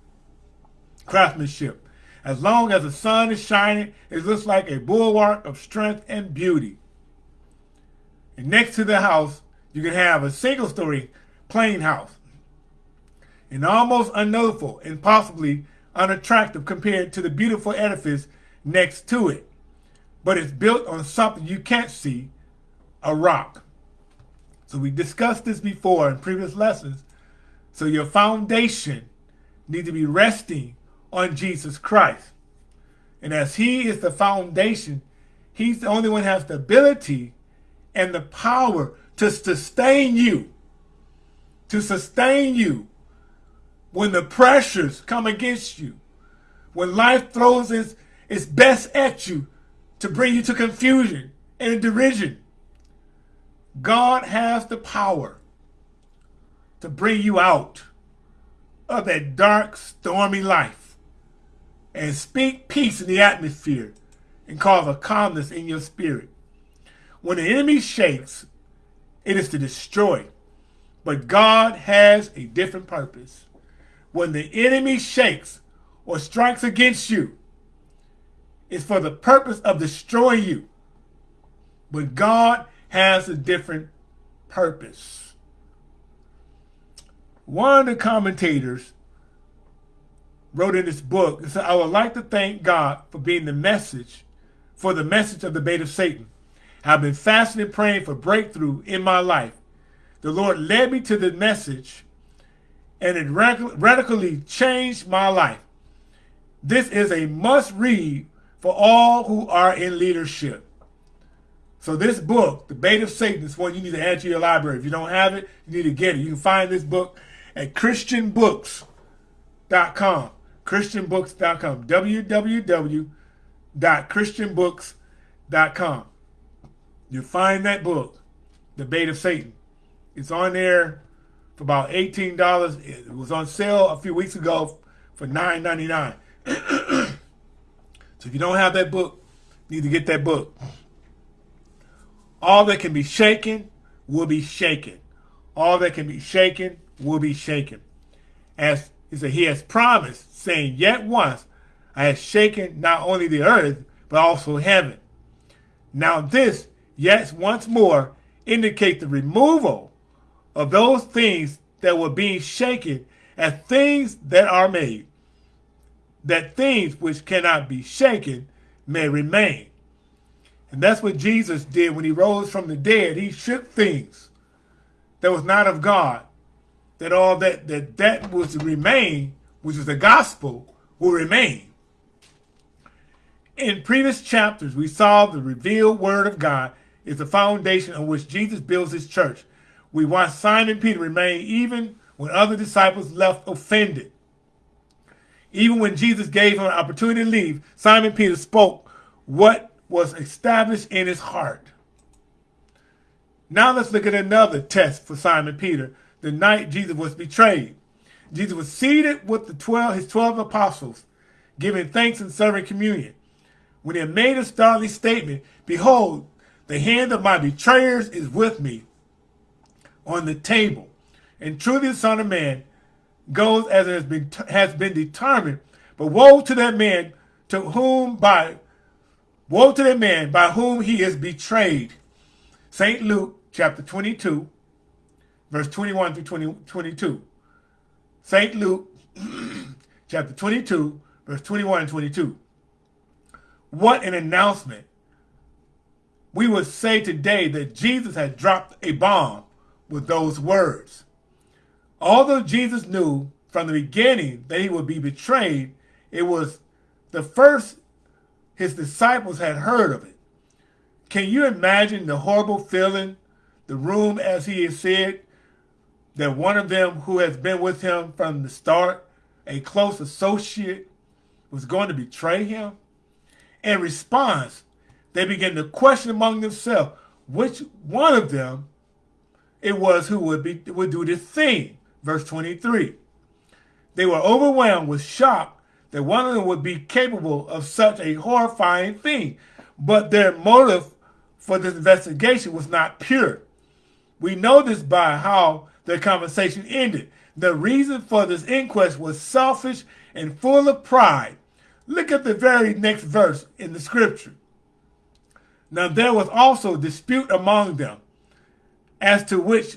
craftsmanship. As long as the sun is shining, it looks like a bulwark of strength and beauty. And next to the house, you can have a single story plain house. And almost unnoticeable and possibly unattractive compared to the beautiful edifice next to it. But it's built on something you can't see, a rock. So we discussed this before in previous lessons. So your foundation needs to be resting on Jesus Christ. And as he is the foundation, he's the only one has the ability and the power to sustain you. To sustain you when the pressures come against you. When life throws its, its best at you to bring you to confusion and derision. God has the power to bring you out of that dark, stormy life and speak peace in the atmosphere and cause a calmness in your spirit. When the enemy shakes, it is to destroy. But God has a different purpose. When the enemy shakes or strikes against you, it's for the purpose of destroying you. But God has a different purpose. One of the commentators wrote in this book and said, I would like to thank God for being the message, for the message of the bait of Satan. I've been fasting and praying for breakthrough in my life. The Lord led me to the message and it radically changed my life. This is a must read for all who are in leadership. So this book, The Bait of Satan, is one you need to add to your library. If you don't have it, you need to get it. You can find this book at christianbooks.com. christianbooks.com. www.christianbooks.com. You find that book, The Bait of Satan. It's on there for about $18. It was on sale a few weeks ago for $9.99. so if you don't have that book, you need to get that book. All that can be shaken will be shaken. All that can be shaken will be shaken. As he said, he has promised, saying, Yet once I have shaken not only the earth, but also heaven. Now this yes, once more, indicate the removal of those things that were being shaken as things that are made, that things which cannot be shaken may remain. And that's what Jesus did when he rose from the dead. He shook things that was not of God, that all that that, that was to remain, which is the gospel, will remain. In previous chapters, we saw the revealed word of God is the foundation on which Jesus builds his church. We watched Simon Peter remain even when other disciples left offended. Even when Jesus gave him an opportunity to leave, Simon Peter spoke what was established in his heart. Now let's look at another test for Simon Peter the night Jesus was betrayed. Jesus was seated with the 12, his 12 apostles, giving thanks and serving communion. When he made a startling statement, Behold, the hand of my betrayers is with me on the table. And truly the Son of Man goes as it has been, has been determined. But woe to that man to whom by woe to that man by whom he is betrayed. St. Luke chapter 22, verse 21 through 20, 22. St. Luke chapter 22, verse 21 and 22. What an announcement. We would say today that Jesus had dropped a bomb with those words. Although Jesus knew from the beginning that he would be betrayed, it was the first his disciples had heard of it. Can you imagine the horrible feeling, the room as he has said, that one of them who has been with him from the start, a close associate, was going to betray him? In response, they began to question among themselves which one of them it was who would be would do this thing. Verse 23. They were overwhelmed with shock that one of them would be capable of such a horrifying thing. But their motive for this investigation was not pure. We know this by how their conversation ended. The reason for this inquest was selfish and full of pride. Look at the very next verse in the scripture. Now there was also dispute among them as to which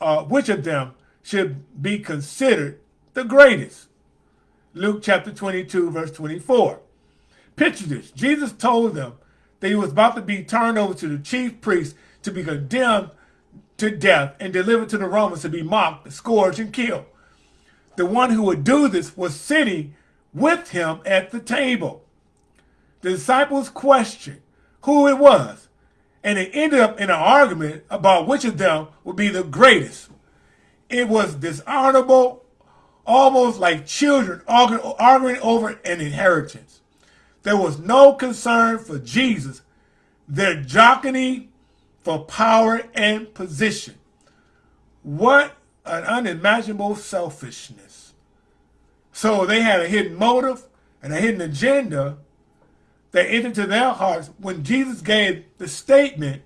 uh, which of them should be considered the greatest. Luke chapter 22, verse 24. Picture this. Jesus told them that he was about to be turned over to the chief priests to be condemned to death and delivered to the Romans to be mocked, scourged, and killed. The one who would do this was sitting with him at the table. The disciples questioned who it was, and it ended up in an argument about which of them would be the greatest. It was dishonorable, almost like children arguing over an inheritance. There was no concern for Jesus. Their jockeying for power and position. What an unimaginable selfishness. So they had a hidden motive and a hidden agenda that entered into their hearts when Jesus gave the statement,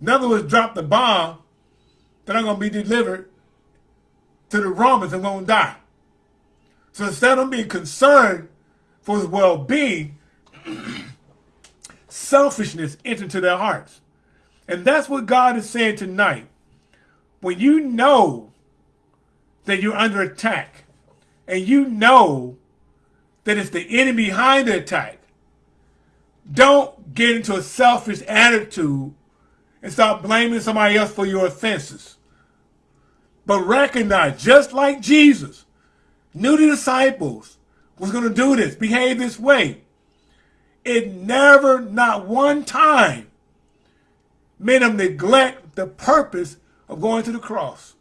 in other words, dropped the bomb that I'm going to be delivered to the Romans and going to die. So instead of being concerned for his well-being, selfishness entered into their hearts. And that's what God is saying tonight. When you know that you're under attack and you know that it's the enemy behind the attack, don't get into a selfish attitude and start blaming somebody else for your offenses. But recognize, just like Jesus knew the disciples was going to do this, behave this way, it never, not one time, made him neglect the purpose of going to the cross.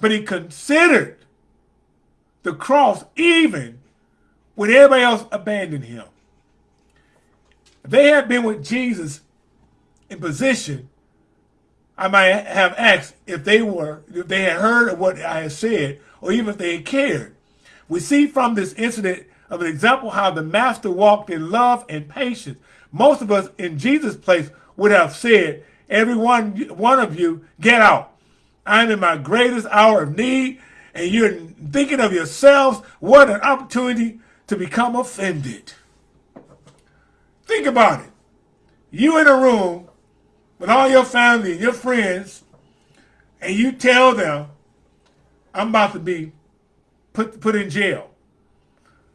But he considered the cross even when everybody else abandoned him. They had been with Jesus in position, I might have asked if they were, if they had heard of what I had said, or even if they had cared. We see from this incident of an example how the master walked in love and patience. Most of us in Jesus' place would have said, every one, one of you, get out. I'm in my greatest hour of need, and you're thinking of yourselves. What an opportunity to become offended. Think about it. You in a room with all your family and your friends, and you tell them, I'm about to be put, put in jail.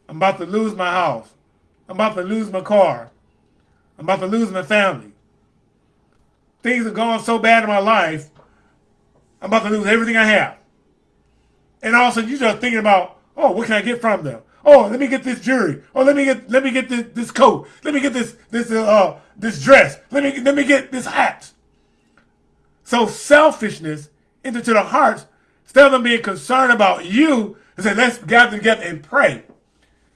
I'm about to lose my house. I'm about to lose my car. I'm about to lose my family things have gone so bad in my life, I'm about to lose everything I have. And all of a sudden you start thinking about, oh, what can I get from them? Oh, let me get this jewelry. Oh, let me get let me get this, this coat. Let me get this this uh this dress. Let me let me get this hat. So selfishness into the hearts, instead of them being concerned about you, and say, let's gather together and pray.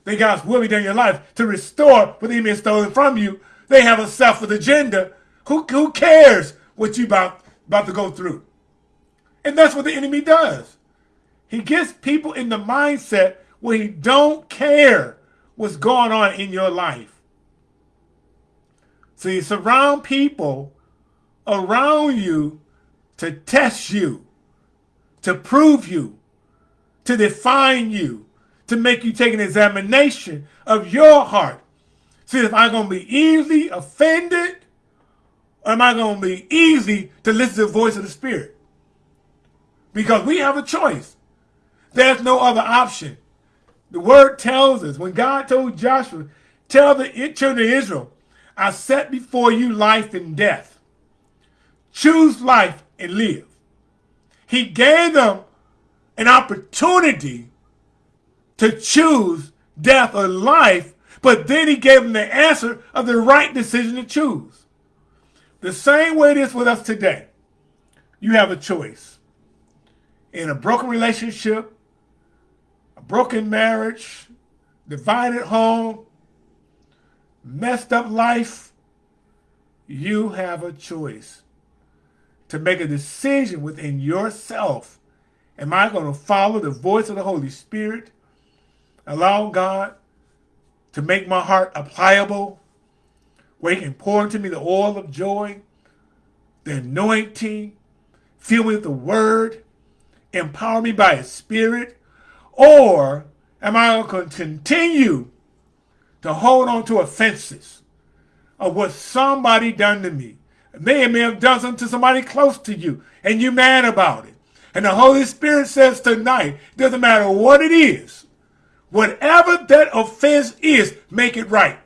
That God's will be done in your life to restore what the enemy has stolen from you. They have a selfish agenda. Who, who cares what you about, about to go through? And that's what the enemy does. He gets people in the mindset he don't care what's going on in your life. So you surround people around you to test you, to prove you, to define you, to make you take an examination of your heart. See if I'm going to be easily offended or am I going to be easy to listen to the voice of the Spirit? Because we have a choice. There's no other option. The word tells us, when God told Joshua, tell the children of Israel, I set before you life and death. Choose life and live. He gave them an opportunity to choose death or life, but then he gave them the answer of the right decision to choose. The same way it is with us today. You have a choice. In a broken relationship, broken marriage, divided home, messed up life, you have a choice to make a decision within yourself. Am I going to follow the voice of the Holy Spirit? Allow God to make my heart pliable, where he can pour into me the oil of joy, the anointing, fill me with the word, empower me by his spirit? Or am I going to continue to hold on to offenses of what somebody done to me. They may have done something to somebody close to you, and you mad about it. And the Holy Spirit says tonight, doesn't matter what it is, whatever that offense is, make it right.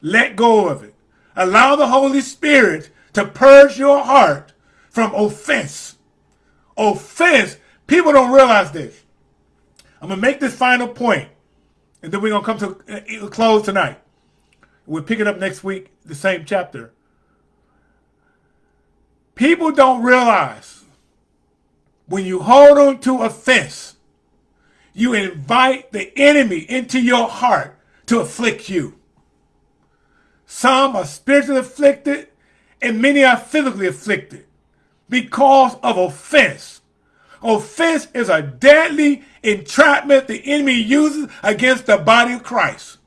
Let go of it. Allow the Holy Spirit to purge your heart from offense. Offense, people don't realize this. I'm going to make this final. And then we're going to come to a uh, close tonight. We'll pick it up next week, the same chapter. People don't realize when you hold on to offense, you invite the enemy into your heart to afflict you. Some are spiritually afflicted and many are physically afflicted because of offense. Offense is a deadly entrapment the enemy uses against the body of Christ.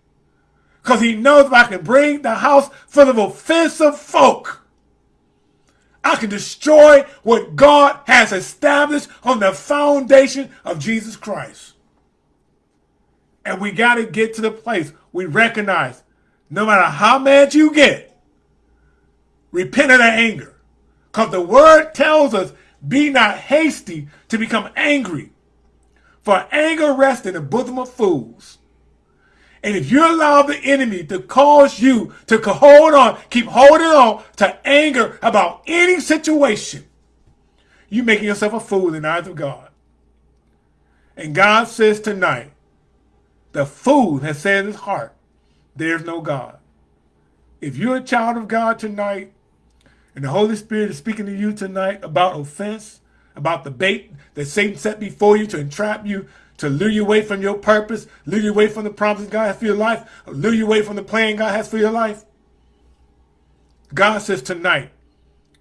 Because he knows if I can bring the house full of offensive folk, I can destroy what God has established on the foundation of Jesus Christ. And we got to get to the place we recognize no matter how mad you get, repent of that anger. Because the word tells us, be not hasty to become angry, for anger rests in the bosom of fools. And if you allow the enemy to cause you to hold on, keep holding on to anger about any situation, you're making yourself a fool in the eyes of God. And God says tonight, the fool has said in his heart, there's no God. If you're a child of God tonight, and the Holy Spirit is speaking to you tonight about offense, about the bait that Satan set before you to entrap you, to lure you away from your purpose, lure you away from the promises God has for your life, lure you away from the plan God has for your life. God says tonight,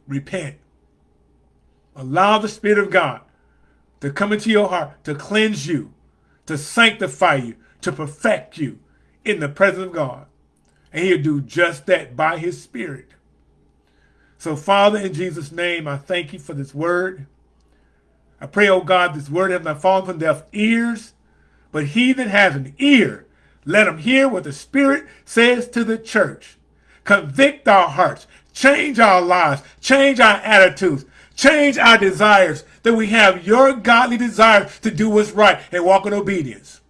repent. Allow the Spirit of God to come into your heart, to cleanse you, to sanctify you, to perfect you in the presence of God. And he'll do just that by his Spirit. So, Father, in Jesus' name, I thank you for this word. I pray, oh God, this word has not fallen from deaf ears, but he that has an ear, let him hear what the Spirit says to the church. Convict our hearts, change our lives, change our attitudes, change our desires, that we have your godly desire to do what's right and walk in obedience.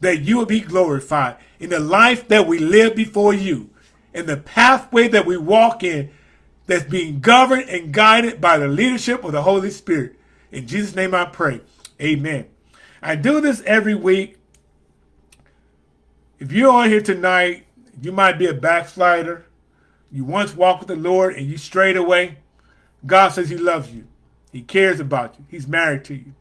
That you will be glorified in the life that we live before you, in the pathway that we walk in that's being governed and guided by the leadership of the Holy Spirit. In Jesus' name I pray. Amen. I do this every week. If you're on here tonight, you might be a backslider. You once walked with the Lord and you strayed away. God says he loves you. He cares about you. He's married to you.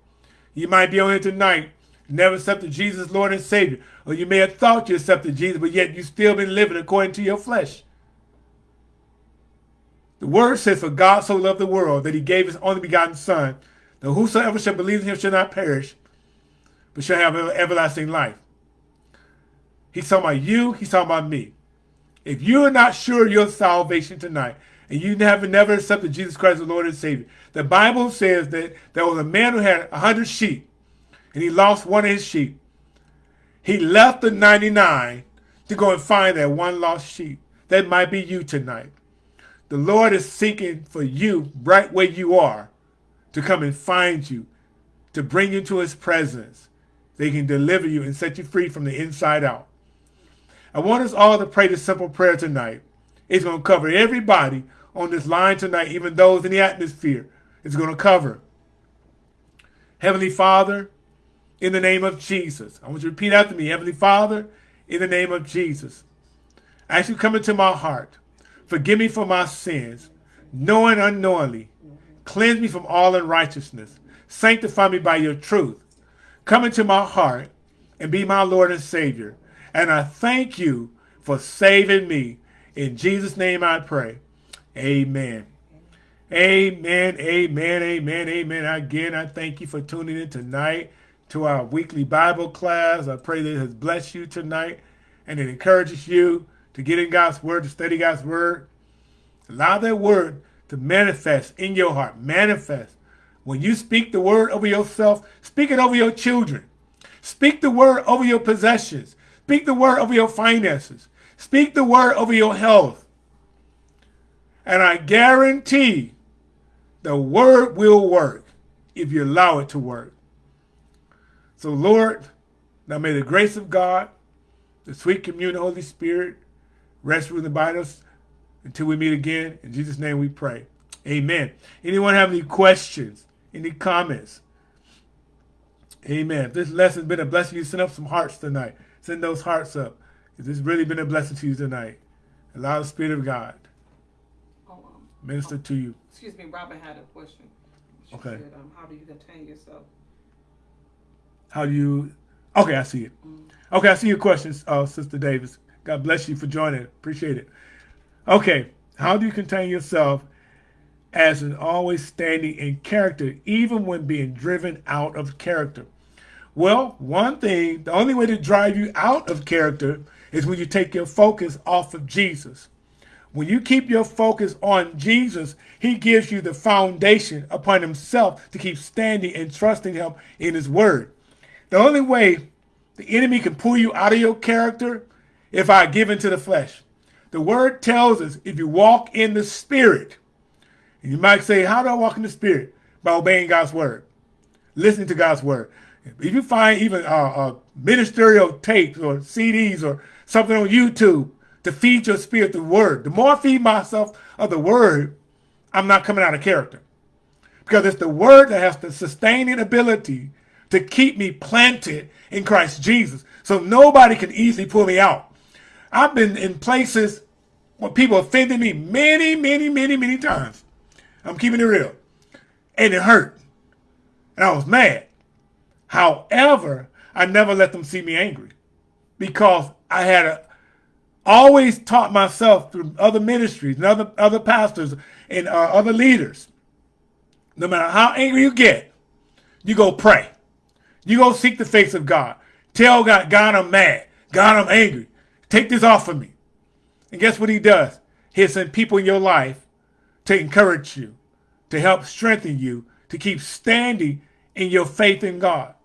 You might be on here tonight never accepted Jesus Lord and Savior. Or you may have thought you accepted Jesus, but yet you've still been living according to your flesh. The word says, For God so loved the world that he gave his only begotten Son, that whosoever shall believe in him shall not perish, but shall have everlasting life. He's talking about you, he's talking about me. If you're not sure your salvation tonight, and you have never accepted Jesus Christ as Lord and Savior, the Bible says that there was a man who had a hundred sheep, and he lost one of his sheep. He left the 99 to go and find that one lost sheep. That might be you tonight. The Lord is seeking for you right where you are to come and find you, to bring you to his presence. They can deliver you and set you free from the inside out. I want us all to pray this simple prayer tonight. It's going to cover everybody on this line tonight, even those in the atmosphere. It's going to cover. Heavenly Father, in the name of Jesus. I want you to repeat after me. Heavenly Father, in the name of Jesus. As you come into my heart, forgive me for my sins, knowing unknowingly. Cleanse me from all unrighteousness. Sanctify me by your truth. Come into my heart and be my Lord and Savior. And I thank you for saving me. In Jesus' name I pray. Amen. Amen, amen, amen, amen. Again, I thank you for tuning in tonight to our weekly Bible class. I pray that it has blessed you tonight and it encourages you to get in God's word, to study God's word. Allow that word to manifest in your heart. Manifest. When you speak the word over yourself, speak it over your children. Speak the word over your possessions. Speak the word over your finances. Speak the word over your health. And I guarantee the word will work if you allow it to work. So, Lord, now may the grace of God, the sweet communion of the Holy Spirit, rest with and abide us until we meet again. In Jesus' name we pray. Amen. Anyone have any questions? Any comments? Amen. If this lesson has been a blessing, you send up some hearts tonight. Send those hearts up. If this really been a blessing to you tonight, allow the Spirit of God oh, um, minister oh, to you. Excuse me, Robin had a question. She okay. Said, um, how do you contain yourself how do you? Okay, I see it. Okay, I see your questions, uh, Sister Davis. God bless you for joining. Appreciate it. Okay, how do you contain yourself as an always standing in character, even when being driven out of character? Well, one thing, the only way to drive you out of character is when you take your focus off of Jesus. When you keep your focus on Jesus, he gives you the foundation upon himself to keep standing and trusting him in his word. The only way the enemy can pull you out of your character if I give into the flesh. The word tells us if you walk in the spirit, you might say, how do I walk in the spirit? By obeying God's word, listening to God's word. If you find even uh, uh, ministerial tapes or CDs or something on YouTube to feed your spirit the word, the more I feed myself of the word, I'm not coming out of character. Because it's the word that has the sustaining ability to keep me planted in Christ Jesus. So nobody can easily pull me out. I've been in places where people offended me many, many, many, many times. I'm keeping it real. And it hurt. And I was mad. However, I never let them see me angry because I had a, always taught myself through other ministries and other, other pastors and uh, other leaders. No matter how angry you get, you go pray. You go seek the face of God. Tell God, God, I'm mad. God, I'm angry. Take this off of me. And guess what he does? He'll send people in your life to encourage you, to help strengthen you, to keep standing in your faith in God.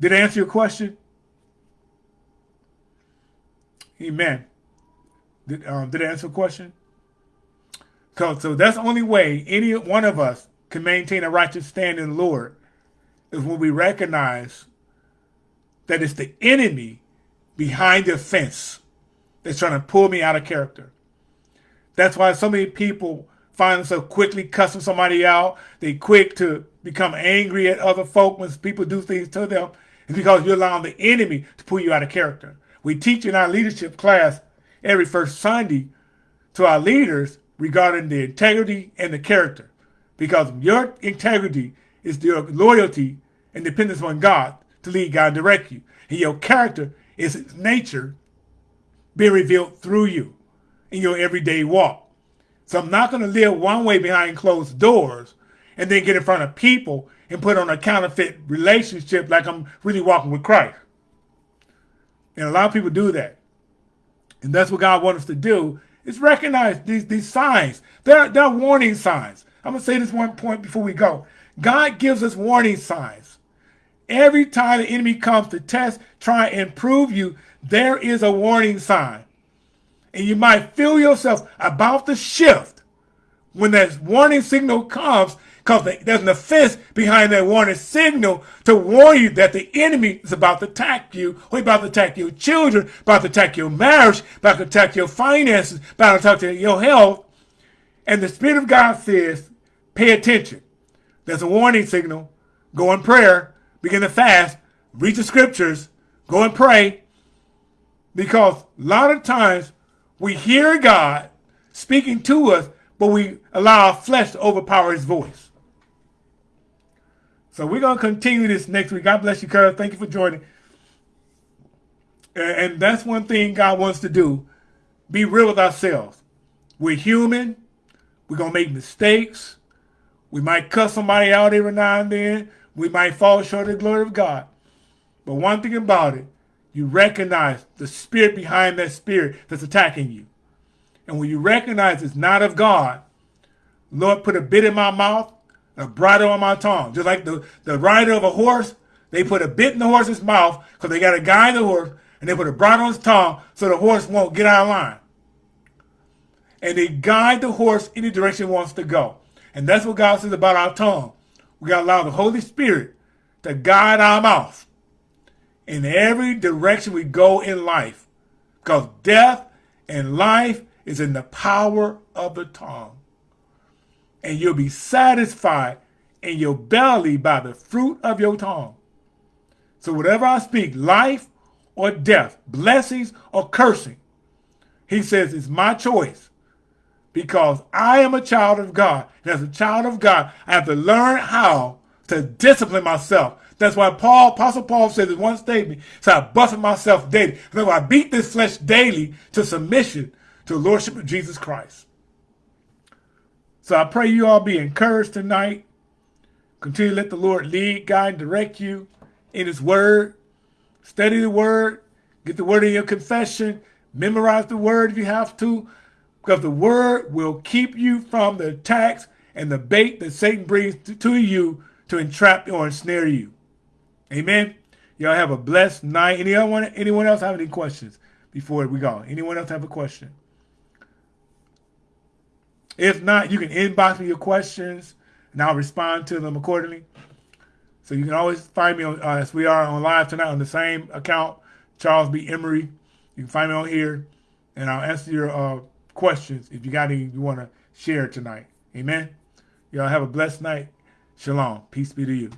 Did I answer your question? Amen. Did, um, did I answer the question? So that's the only way any one of us can maintain a righteous stand in the Lord is when we recognize that it's the enemy behind the fence that's trying to pull me out of character. That's why so many people find themselves quickly cussing somebody out. They quick to become angry at other folk when people do things to them. It's because you're allowing the enemy to pull you out of character. We teach in our leadership class every first Sunday to our leaders regarding the integrity and the character. Because your integrity is your loyalty and dependence on God to lead, God, and direct you. And your character is its nature being revealed through you in your everyday walk. So I'm not going to live one way behind closed doors and then get in front of people and put on a counterfeit relationship like I'm really walking with Christ. And a lot of people do that. And that's what God wants us to do is recognize these, these signs. They're, they're warning signs. I'm going to say this one point before we go. God gives us warning signs. Every time the enemy comes to test, try and prove you, there is a warning sign. And you might feel yourself about to shift when that warning signal comes because there's an offense behind that warning signal to warn you that the enemy is about to attack you, or about to attack your children, about to attack your marriage, about to attack your finances, about to attack your health. And the Spirit of God says, pay attention. There's a warning signal. Go in prayer, begin to fast, read the scriptures, go and pray. Because a lot of times we hear God speaking to us, but we allow our flesh to overpower his voice. So we're going to continue this next week. God bless you, Kurt. Thank you for joining. And that's one thing God wants to do. Be real with ourselves. We're human. We're going to make mistakes. We might cuss somebody out every now and then. We might fall short of the glory of God. But one thing about it, you recognize the spirit behind that spirit that's attacking you. And when you recognize it's not of God, Lord, put a bit in my mouth a bridle on my tongue. Just like the, the rider of a horse, they put a bit in the horse's mouth because they got to guide the horse, and they put a bridle on his tongue so the horse won't get out of line. And they guide the horse any direction it wants to go. And that's what God says about our tongue. We got to allow the Holy Spirit to guide our mouth in every direction we go in life. Because death and life is in the power of the tongue and you'll be satisfied in your belly by the fruit of your tongue. So whatever I speak, life or death, blessings or cursing, he says it's my choice because I am a child of God. And as a child of God, I have to learn how to discipline myself. That's why Paul, Apostle Paul says in one statement, so I buffet myself daily. That's why I beat this flesh daily to submission to the Lordship of Jesus Christ. So I pray you all be encouraged tonight. Continue to let the Lord lead, guide, and direct you in his word. Study the word. Get the word in your confession. Memorize the word if you have to. Because the word will keep you from the attacks and the bait that Satan brings to you to entrap or ensnare you. Amen. Y'all have a blessed night. Anyone, anyone else have any questions before we go? Anyone else have a question? If not, you can inbox me your questions and I'll respond to them accordingly. So you can always find me on, uh, as we are on live tonight on the same account, Charles B. Emery. You can find me on here and I'll answer your uh, questions if you got any you want to share tonight. Amen. Y'all have a blessed night. Shalom. Peace be to you.